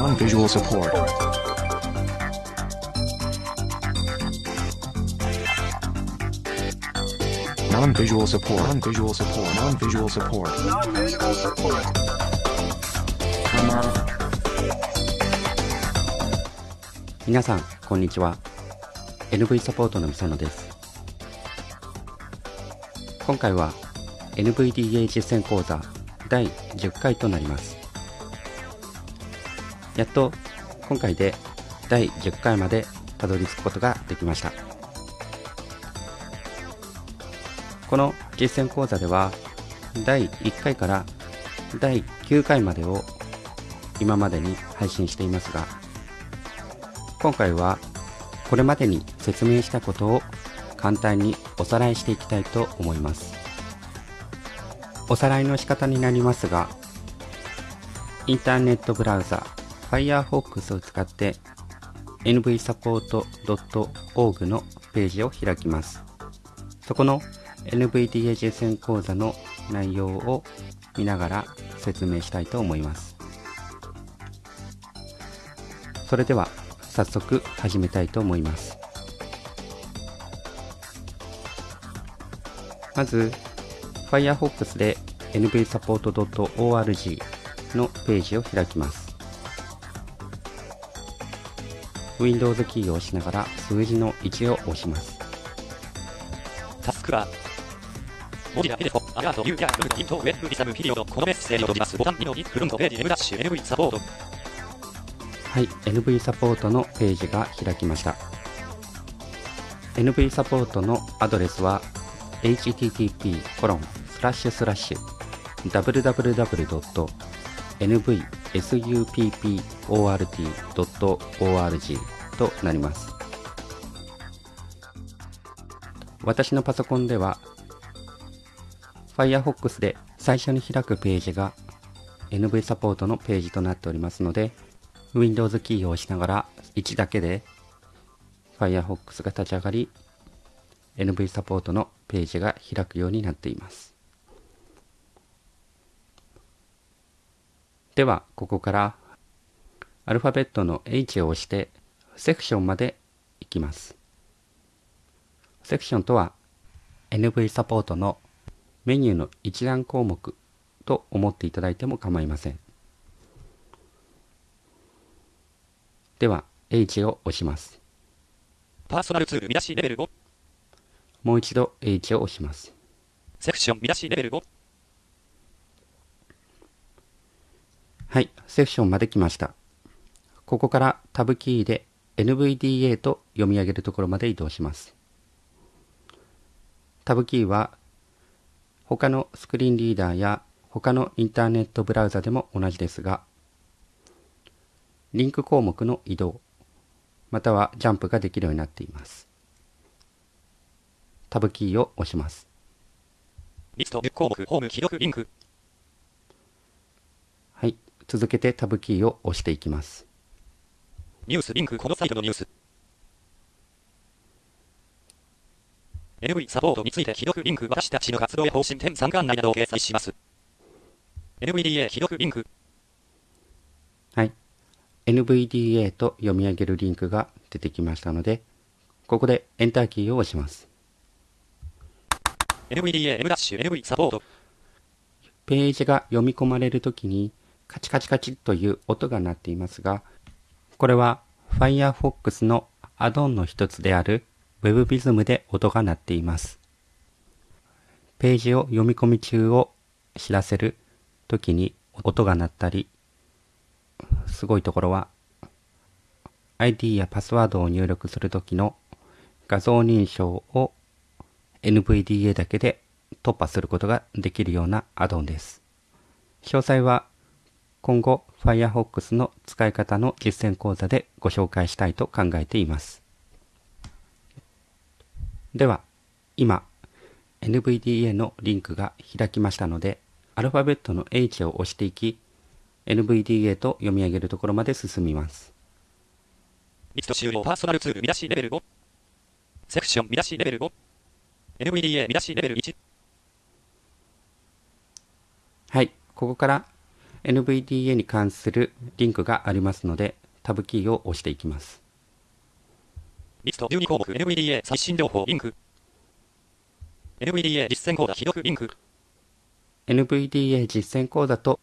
non-visual support. Non-visual support. Non-visual support. Non-visual support. Non-visual support. Non 皆さんこんにちは NV サポートのみさのです今回は NVDA 実践講座第10回となりますやっと今回で第10回までたどり着くことができました。この実践講座では第1回から第9回までを今までに配信していますが今回はこれまでに説明したことを簡単におさらいしていきたいと思います。おさらいの仕方になりますがインターネットブラウザ Firefox を使って nvsupport.org のページを開きます。そこの NVDA 実践講座の内容を見ながら説明したいと思います。それでは早速始めたいと思います。まず Firefox で nvsupport.org のページを開きます。Windows キーを押しながら数字の1を押しますタスクは、文字だけでも、アラート、ユーキャー、ルーティント、ウェブ、リサム、ピリオド、このメッセージを閉じます。ボタン2の2、フロントページ、M ダッシュ、NV サポート。はい、NV サポートのページが開きました。NV サポートのアドレスは http support.org となります。私のパソコンでは Firefox で最初に開くページが NV サポートのページとなっておりますので Windows キーを押しながら1だけで Firefox が立ち上がり NV サポートのページが開くようになっていますではここからアルファベットの H を押してセクションまで行きますセクションとは NV サポートのメニューの一覧項目と思っていただいても構いませんでは H を押しますパーソナルツール、見出しレベル5。もう一度 H を押しますセクション、見出しレベル5。はいセクションまで来ました。ここからタブキーで NVDA と読み上げるところまで移動します。タブキーは他のスクリーンリーダーや他のインターネットブラウザでも同じですがリンク項目の移動またはジャンプができるようになっています。タブキーを押します。リスト、項目、ホーム、記録、リンク。はい続けてタブキーを押していきますニュース、リンク、このサイトのニュース。NV サポートについて、記録、リンク、私たちの活動や方針点3巻内などを掲載します。NVDA、記録、リンク。はい NVDA と読み上げるリンクが出てきましたのでここでエンターキーを押します NVDA、M ダッシュ、NV サポート。ページが読み込まれるときにカチカチカチという音が鳴っていますがこれは Firefox のアドオンの一つである WebVism で音が鳴っていますページを読み込み中を知らせるときに音が鳴ったりすごいところは ID やパスワードを入力するときの画像認証を NVDA だけで突破することができるようなアドオンです。詳細は今後 Firefox の使い方の実践講座でご紹介したいと考えています。では今 NVDA のリンクが開きましたのでアルファベットの H を押していき NVDA と読み上げるところまで進みます。リスト終了、パーソナルツール、見出しレベル5。セクション、見出しレベル5。NVDA、見出しレベル1。はい、ここから NVDA に関するリンクがありますので、タブキーを押していきます。リスト12項目 NVDA 最新情報リンク。NVDA 実践講座リンク。NVDA 実践講座と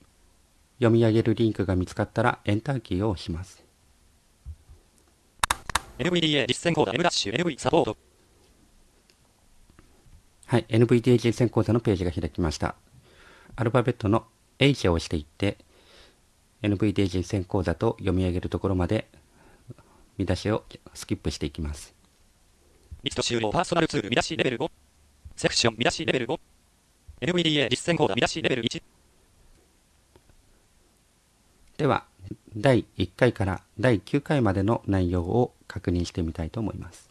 読み上げるリンクが見つかったらエンターキーを押します。NVDA 実践講座 M ダッシュ NV サポート。はい、NVDA 実践講座のページが開きました。アルファベットの H を押していって、NVDA 実践講座と読み上げるところまで見出しをスキップしていきます。リスト終了パーソナルツール見出しレベル5。セクション見出しレベル5。NVDA 実践講座見出しレベル1。では、第1回から第9回までの内容を確認してみたいと思います。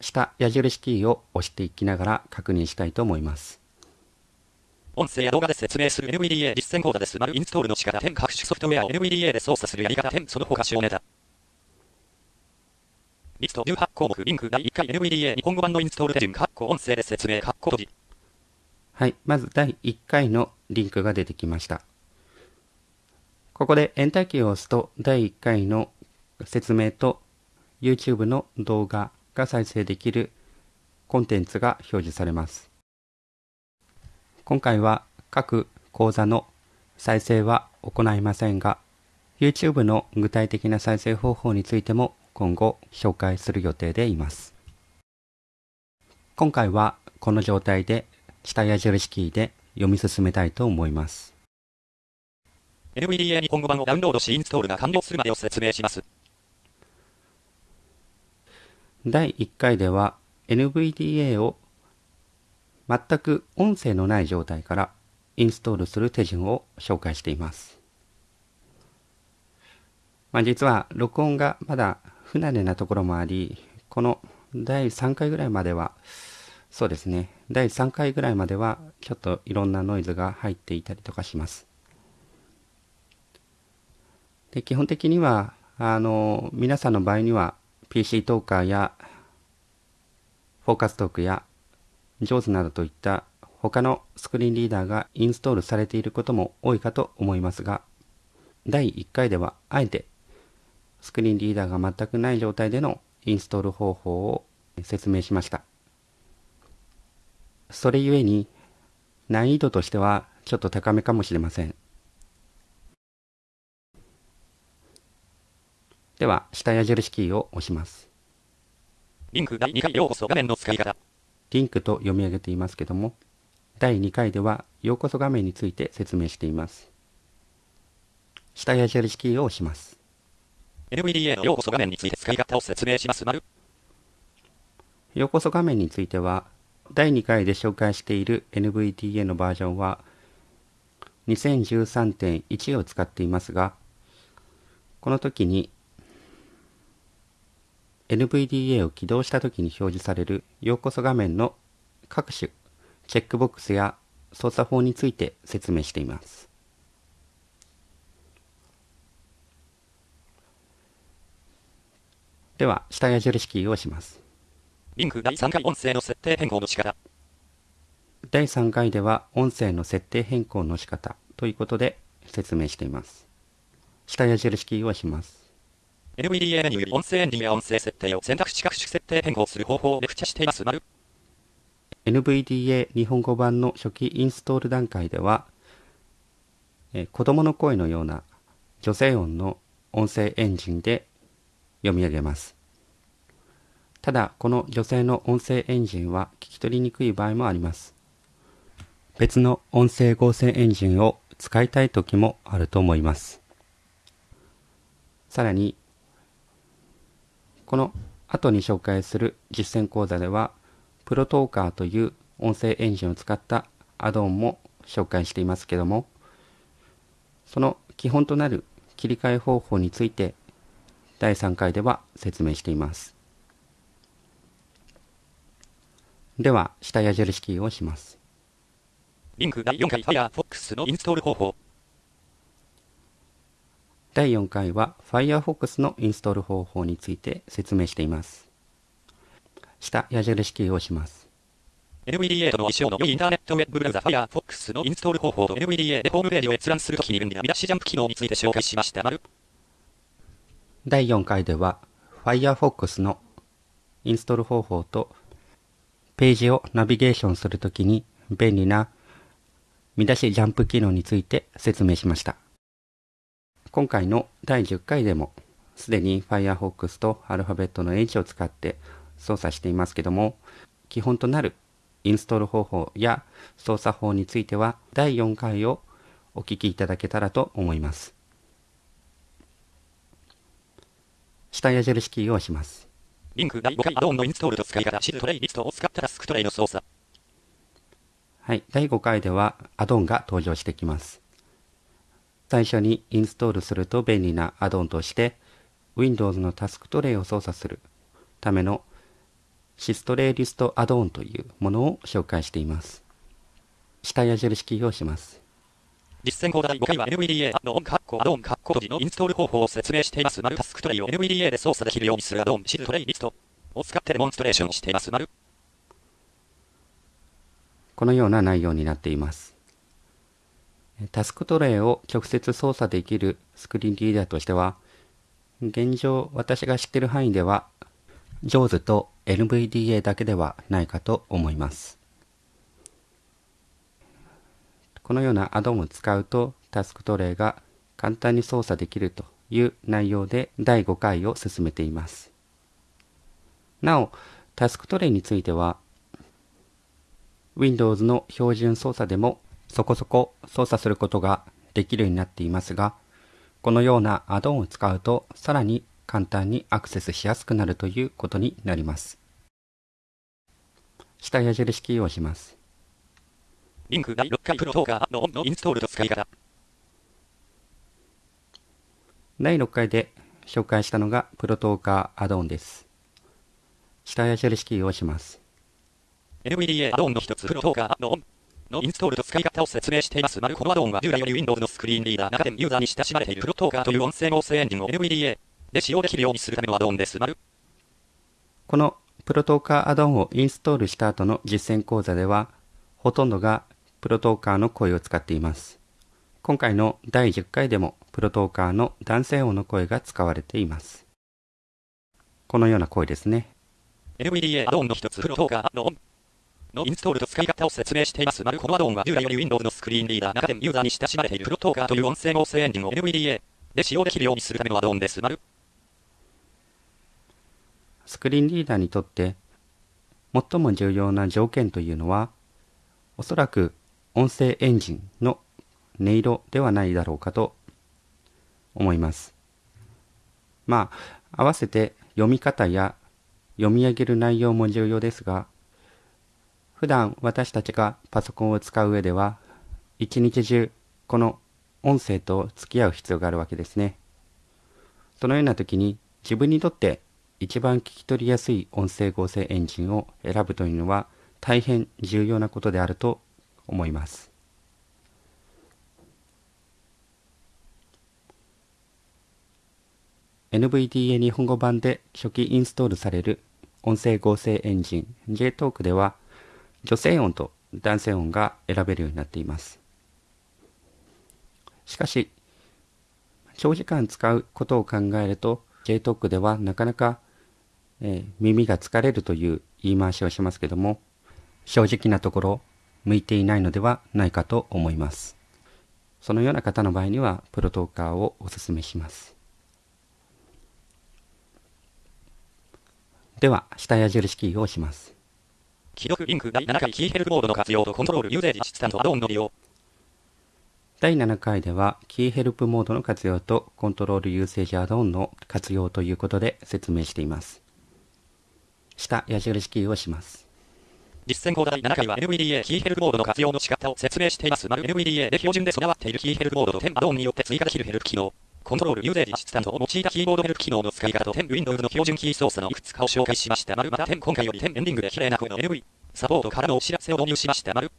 下矢印キーを押していきながら確認したいと思います。音声や動画で説明する NVDA 実践講座です。丸インストールの仕方点各種ソフトウェアを NVDA で操作するやり方点その他小ネタ。リスト18項目リンク第1回 NVDA 日本語版のインストール手順括弧音声で説明括弧閉じ。はい、まず第1回のリンクが出てきました。ここでエンターキーを押すと第1回の説明と YouTube の動画が再生できるコンテンツが表示されます。今回は各講座の再生は行いませんが、YouTube の具体的な再生方法についても今後紹介する予定でいます。今回はこの状態で下矢印キーで読み進めたいと思います。NVDA 日本語版をダウンロードしインストールが完了するまでを説明します。第1回では NVDA を全く音声のない状態からインストールする手順を紹介しています。まあ、実は録音がまだ不慣れなところもあり、この第3回ぐらいまでは、そうですね、第3回ぐらいまではちょっといろんなノイズが入っていたりとかします。で基本的にはあの皆さんの場合には PC トーカーやフォーカストークや JAWS などといった他のスクリーンリーダーがインストールされていることも多いかと思いますが第1回ではあえてスクリーンリーダーが全くない状態でのインストール方法を説明しました。それゆえに難易度としてはちょっと高めかもしれません。では下矢印キーを押します。リンク第2回ようこそ画面の使い方。リンクと読み上げていますけども第2回ではようこそ画面について説明しています下矢印キーを押します NVDA のようこそ画面について使い方を説明します。丸。ようこそ画面については第2回で紹介している NVDA のバージョンは2013.1を使っていますがこの時に NVDA を起動した時に表示されるようこそ画面の各種チェックボックスや操作法について説明しています。では、下矢印キーを押します。リンク第3回音声の設定変更の仕方。第3回では音声の設定変更の仕方ということで説明しています。下矢印キーを押します。NVDA メニューより音声エンジンや音声設定を選択肢各種設定変更する方法をレクチャしています。NVDA 日本語版の初期インストール段階では、えー子供の声のような女性音の音声エンジンで読み上げます。ただ、この女性の音声エンジンは聞き取りにくい場合もあります。別の音声合成エンジンを使いたい時もあると思います。さらに、この後に紹介する実践講座では、プロトーカーという音声エンジンを使ったアドオンも紹介していますけども、その基本となる切り替え方法について第3回では説明しています。では、下矢印キーをします。リンク第4回 Firefox のインストール方法。第4回は Firefox のインストール方法について説明しています。下矢印キーを押します。NVDA との相性の良いインターネットウェブブラウザ Firefox のインストール方法と NVDA でホームページを閲覧するときに便利な見出しジャンプ機能について紹介しました。丸第4回では Firefox のインストール方法とページをナビゲーションするときに便利な見出しジャンプ機能について説明しました。今回の第10回でもすでに Firefox とアルファベットの H を使って操作していますけども基本となるインストール方法や操作法については第4回をお聞きいただけたらと思います。下矢印キーを押します。リンク第5回アドオンのインストールと使い方、シストレイリストを使ったタスクトレイの操作。はい、第5回ではアドオンが登場してきます。最初にインストールすると便利なアドオンとして Windows のタスクトレイを操作するためのシストレイリストアドオンというものを紹介しています。下矢印キーを押します。実践講座第5回は NVDA アドオンカッコアドオンカッコ閉じのインストール方法を説明しています。丸タスクトレイを NVDA で操作できるようにするアドオンシルトレイリストを使ってデモンストレーションしています。丸このような内容になっています。タスクトレイを直接操作できるスクリーンリーダーとしては、現状私が知っている範囲では、JAWS と NVDA だけではないかと思います。このようなアドオンを使うとタスクトレイが簡単に操作できるという内容で第5回を進めています。なお、タスクトレイについては Windows の標準操作でもそこそこ操作することができるようになっていますが、このようなアドオンを使うとさらに簡単にアクセスしやすくなるということになります。下矢印キーを押します。リンク第6回プロトーカーアドオンのインストールと使い方。第6回で紹介したのがプロトーカーアドオンです。下矢印キーを押します。NVDA アドオンの一つプロトーカーアドオンのインストールと使い方を説明しています。丸このアドオンは従来より Windows のスクリーンリーダー中でユーザーに親しまれているプロトーカーという音声合成エンジンを NVDA で使用できるようにするためのアドオンです？丸このプロトーカーアドオンをインストールした後の実践講座では、ほとんどがプロトーカーの声を使っています。今回の第10回でもプロトーカーの男性音の声が使われています。このような声ですね。NVDA アドオンの一つプロトーカーアドオンのインストールと使い方を説明しています。丸このアドオンは従来より Windows のスクリーンリーダー中でユーザーに親しまれているプロトーカーという音声合成エンジンを NVDA で使用できるようにするためのアドオンです。丸スクリーンリーダーにとって最も重要な条件というのは、おそらく音声エンジンの音色ではないだろうかと思います。まあ、合わせて読み方や読み上げる内容も重要ですが、普段私たちがパソコンを使う上では、一日中この音声と付き合う必要があるわけですね。そのような時に自分にとって一番聞き取りやすい音声合成エンジンを選ぶというのは大変重要なことであると思います。NVDA 日本語版で初期インストールされる音声合成エンジン JTalk では女性音と男性音が選べるようになっています。しかし、長時間使うことを考えると JTalk ではなかなか、えー耳が疲れるという言い回しをしますけども正直なところ向いていないのではないかと思います。そのような方の場合にはプロトーカーをお勧めします。では下矢印キーを押します。既読リンク第7回キーヘルプモードの活用と Control Usage Assistant アドオンの利用。第7回ではキーヘルプモードの活用と Control Usage アドオンの活用ということで説明しています下矢印キーを押します実践講座第7回は NVDA キーヘルプモードの活用の仕方を説明しています。丸 NVDA で標準で備わっているキーヘルプモードと10アドオンによって追加できるヘルプ機能。コントロールユーゼージアシスタントを用いたキーボードヘルプ機能の使い方と10 Windows の標準キー操作のいくつかを紹介しました。丸また10今回より10エンディングで綺麗な声の NV サポートからのお知らせを導入しました。丸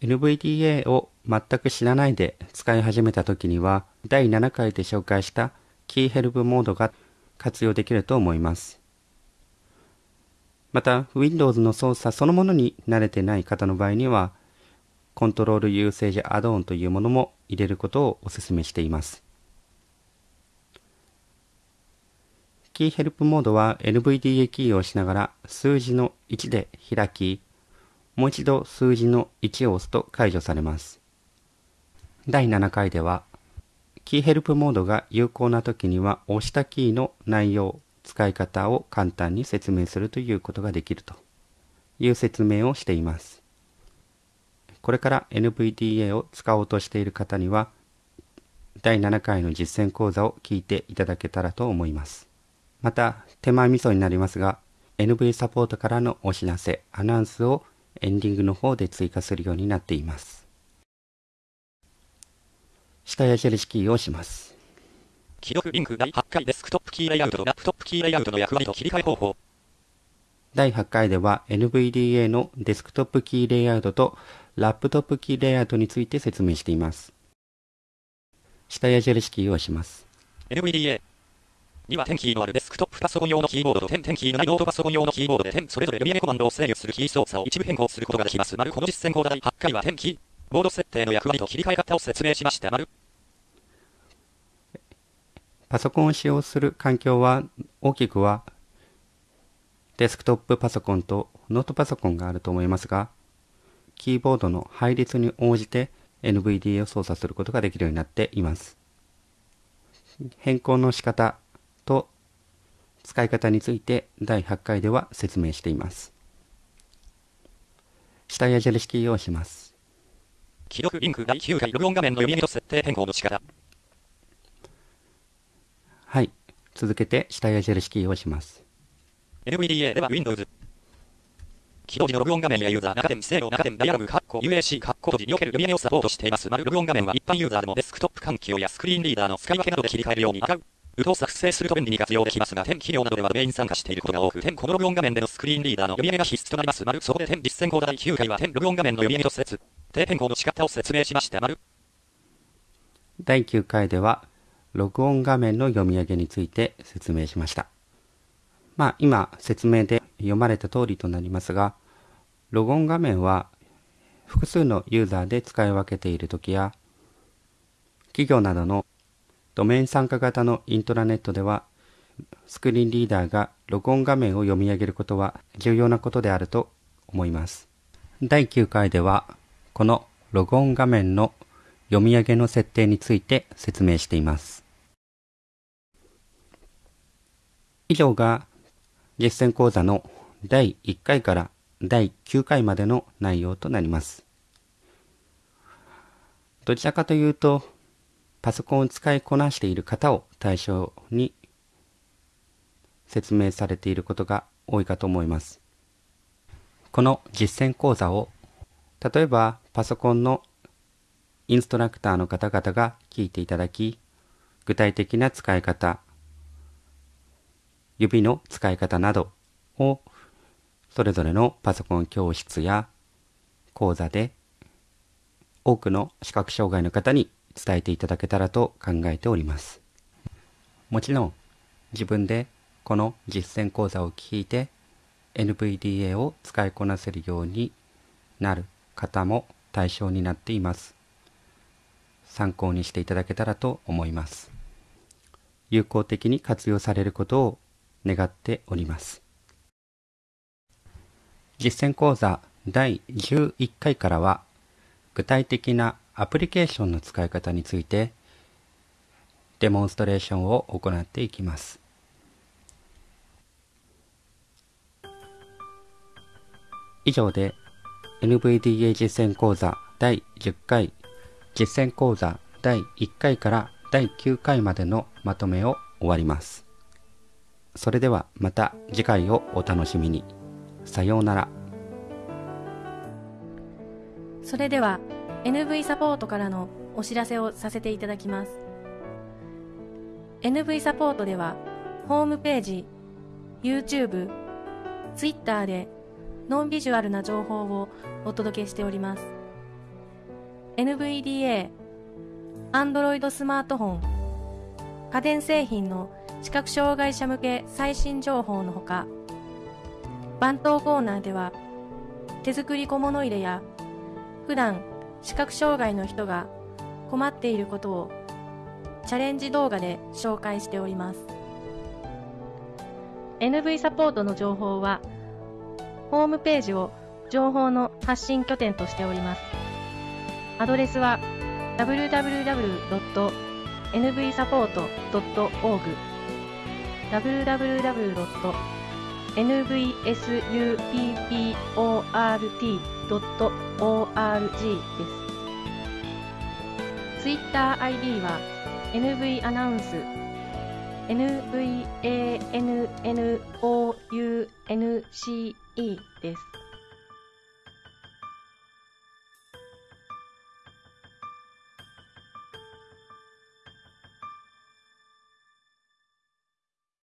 NVDA を全く知らないで使い始めた時には第7回で紹介したキーヘルプモードが活用できると思いますまた Windows の操作そのものに慣れてない方の場合にはコントロールユーセージアドオンというものも入れることをお勧めしていますキーヘルプモードは NVDA キーを押しながら数字の1で開きもう一度数字の1を押すと解除されます第7回ではキーヘルプモードが有効な時には押したキーの内容使い方を簡単に説明するということができるという説明をしています。これから NVDA を使おうとしている方には第7回の実践講座を聞いていただけたらと思います。また手前味噌になりますが NV サポートからのお知らせ、アナウンスをエンディングの方で追加するようになっています。下矢印キーを押します。記録リンク第8回デスクトップキーレイアウトとラップトップキーレイアウトの役割と切り替え方法。第8回では NVDA のデスクトップキーレイアウトとラップトップキーレイアウトについて説明しています。下矢印キーを押します。NVDA には点キーのあるデスクトップパソコン用のキーボードと点点キーのないノートパソコン用のキーボードで点それぞれ読み上げコマンドを制御するキー操作を一部変更することができます。丸この実践講座第8回は点キーボード設定の役割と切り替え方を説明しました。丸パソコンを使用する環境は大きくはデスクトップパソコンとノートパソコンがあると思いますが、キーボードの配列に応じて NVDA を操作することができるようになっています。変更の仕方と使い方について第8回では説明しています。下矢印キーを押します。記録リンク第9回ログオン画面の読み上げと設定変更の仕方。はい。続けて下矢印キーを押します。NVDA では Windows。起動時のログオン画面やユーザー、中点、制御、中点、ダイアログ、カッコ、UAC、カッコ閉じにおける読み上げをサポートしています。丸ログオン画面は一般ユーザーでもデスクトップ環境やスクリーンリーダーの使い分けなどで切り替えるように使う。ウトを作成すると便利に活用できますが、点企業などではドメイン参加していることが多く、点このログオン画面でのスクリーンリーダーの読み上げが必須となります。丸そこで点実践講座第9回は点ログオン画面の読み上げと説、定変更の仕方を説明しました。丸第9回では、録音画面の読み上げについて説明しました。まあ今説明で読まれた通りとなりますが、ログオン画面は複数のユーザーで使い分けている時や、企業などのドメイン参加型のイントラネットでは、スクリーンリーダーがログオン画面を読み上げることは重要なことであると思います。第9回では、このログオン画面の読み上げの設定について説明しています。以上が実践講座の第1回から第9回までの内容となります。どちらかというと、パソコンを使いこなしている方を対象に説明されていることが多いかと思います。この実践講座を例えばパソコンのインストラクターの方々が聞いていただき具体的な使い方指の使い方などをそれぞれのパソコン教室や講座で多くの視覚障害の方に伝えていただけたらと考えております。もちろん自分でこの実践講座を聞いて NVDA を使いこなせるようになる方も対象になっています。参考にしていただけたらと思います。有効的に活用されることを願っております。実践講座第11回からは具体的なアプリケーションの使い方についてデモンストレーションを行っていきます。以上で NVDA 実践講座第10回実践講座第1回から第9回までのまとめを終わります。それではまた次回をお楽しみに。さようなら。それでは NV サポートからのお知らせをさせていただきます。NV サポートではホームページ、YouTube、Twitter でノンビジュアルな情報をお届けしております。NVDA、Android スマートフォン、家電製品の視覚障害者向け最新情報のほか番頭コーナーでは手作り小物入れや普段視覚障害の人が困っていることをチャレンジ動画で紹介しております。NV サポートの情報はホームページを情報の発信拠点としております。アドレスは www.nvsupport.org www.nvsupport.org です。TwitterID は NV アナウンス NVANNOUNCE です。